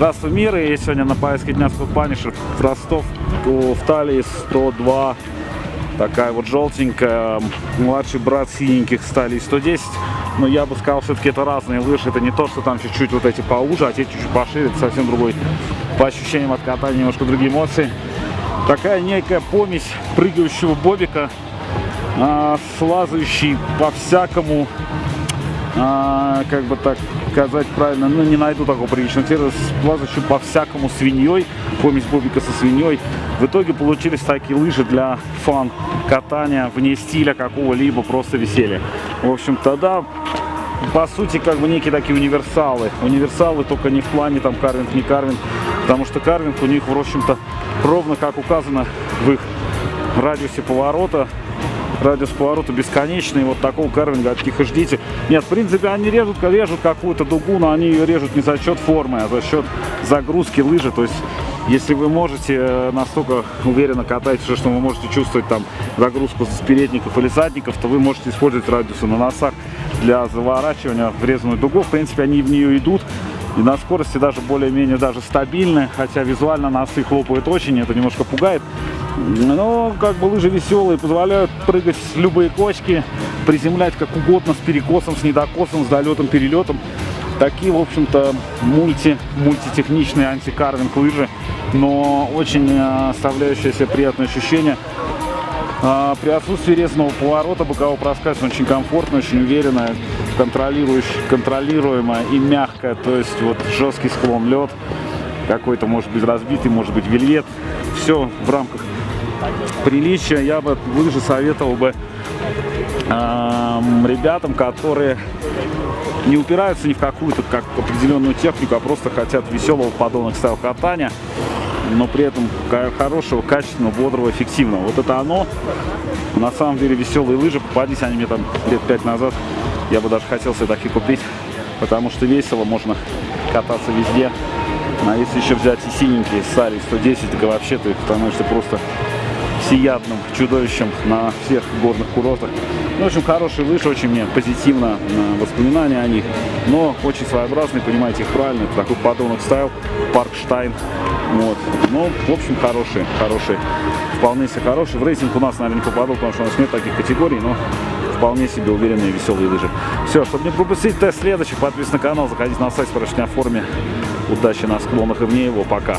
Здравствуй, мир! И сегодня на поездке дня с Панишер в Ростов в талии 102. Такая вот желтенькая. Младший брат синеньких стали 110. Но я бы сказал, все-таки это разные лыжи. Это не то, что там чуть-чуть вот эти поуже, а те чуть-чуть пошире. Это совсем другой. По ощущениям от катания немножко другие эмоции. Такая некая помесь прыгающего бобика а, с лазающей по-всякому а, как бы так сказать правильно, ну не найду такого приличного термина, плазающим по-всякому свиньей, помесь бобика со свиньей. В итоге получились такие лыжи для фан катания вне стиля какого-либо, просто веселья. В общем, тогда по сути, как бы некие такие универсалы. Универсалы только не в плане там карвинг, не карвинг, потому что карвинг у них, в общем-то, ровно как указано в их радиусе поворота, радиус поворота бесконечный, вот такого карвинга от них и ждите. Нет, в принципе, они режут, режут какую-то дугу, но они ее режут не за счет формы, а за счет загрузки лыжи, то есть если вы можете э, настолько уверенно катать, что вы можете чувствовать там загрузку с передников или задников, то вы можете использовать радиусы на носах для заворачивания в резаную дугу. В принципе, они в нее идут. И на скорости даже более-менее даже стабильны, хотя визуально носы хлопают очень, это немножко пугает. Но как бы лыжи веселые, позволяют прыгать с любые кочки, приземлять как угодно, с перекосом, с недокосом, с долетом, перелетом. Такие, в общем-то, мульти, мультитехничные антикарвинг лыжи, но очень э, оставляющие себе приятное ощущение. А, при отсутствии резного поворота бокового проскальзывания очень комфортно, очень уверенно, контролируемая и мягкая, то есть вот жесткий склон лед, какой-то может быть разбитый, может быть вельвет, все в рамках приличия. Я бы лыжи советовал бы э, ребятам, которые не упираются ни в какую-то как определенную технику, а просто хотят веселого подобных стайл катания, но при этом хорошего, качественного, бодрого, эффективного. Вот это оно. На самом деле веселые лыжи, попадись они мне там лет пять назад, я бы даже хотел себе такие купить, потому что весело, можно кататься везде. А если еще взять и синенькие Сари 110, так вообще ты становишься просто всеядным чудовищем на всех горных курортах. Ну, в общем, хорошие лыжи, очень мне позитивно э, воспоминания о них, но очень своеобразные, понимаете их правильно, это такой подонок style, парк style, вот. Ну, в общем, хорошие, хорошие, вполне себе хорошие. В рейтинг у нас, наверное, не попадут, потому что у нас нет таких категорий, но вполне себе уверенные веселые лыжи. Все, чтобы не пропустить тест следующий, подписывайтесь на канал, заходите на сайт, спрашивайте о форме. Удачи на склонах и вне его. Пока.